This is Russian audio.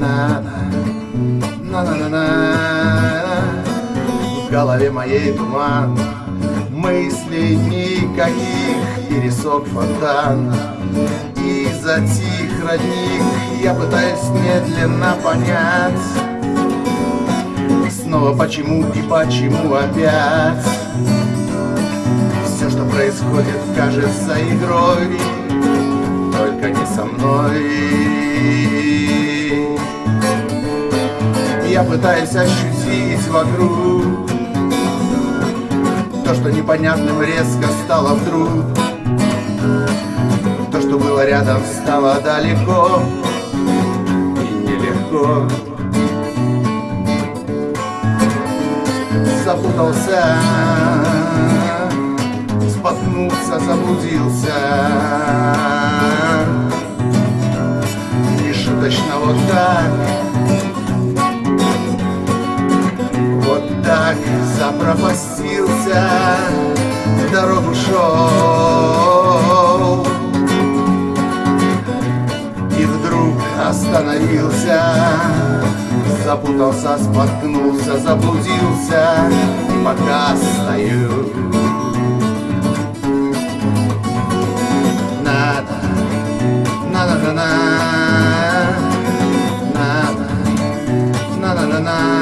На-на-на-на В голове моей туман Мыслей никаких Пересок фонтан. И затих родник Я пытаюсь медленно понять. Снова почему и почему опять. Все, что происходит, кажется игрой Только не со мной Я пытаюсь ощутить вокруг То, что непонятным резко стало вдруг. То, что было рядом, стало далеко И нелегко. Запутался, споткнулся, заблудился. Нешуточно вот так, пропастился, дорогу шел. И вдруг остановился, запутался, споткнулся, заблудился, пока стою. Надо, надо, надо, надо, надо, надо, надо.